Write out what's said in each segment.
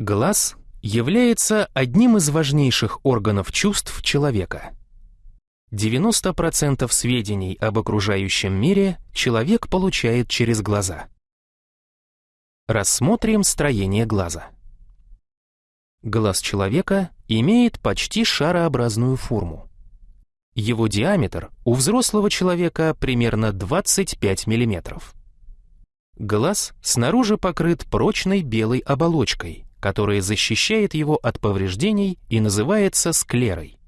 Глаз является одним из важнейших органов чувств человека. 90% сведений об окружающем мире человек получает через глаза. Рассмотрим строение глаза. Глаз человека имеет почти шарообразную форму. Его диаметр у взрослого человека примерно 25 мм. Глаз снаружи покрыт прочной белой оболочкой, которая защищает его от повреждений и называется склерой.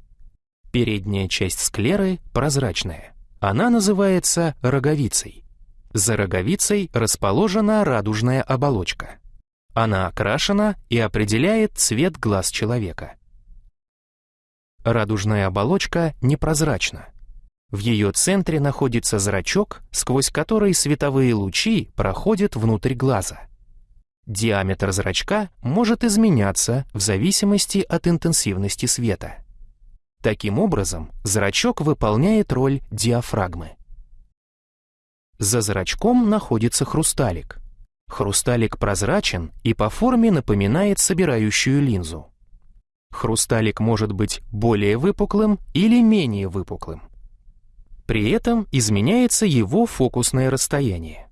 Передняя часть склеры прозрачная. Она называется роговицей. За роговицей расположена радужная оболочка. Она окрашена и определяет цвет глаз человека. Радужная оболочка непрозрачна. В ее центре находится зрачок, сквозь который световые лучи проходят внутрь глаза. Диаметр зрачка может изменяться в зависимости от интенсивности света. Таким образом, зрачок выполняет роль диафрагмы. За зрачком находится хрусталик. Хрусталик прозрачен и по форме напоминает собирающую линзу. Хрусталик может быть более выпуклым или менее выпуклым. При этом изменяется его фокусное расстояние.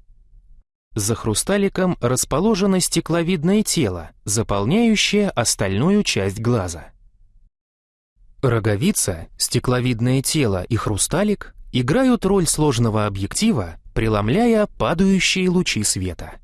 За хрусталиком расположено стекловидное тело, заполняющее остальную часть глаза. Роговица, стекловидное тело и хрусталик играют роль сложного объектива, преломляя падающие лучи света.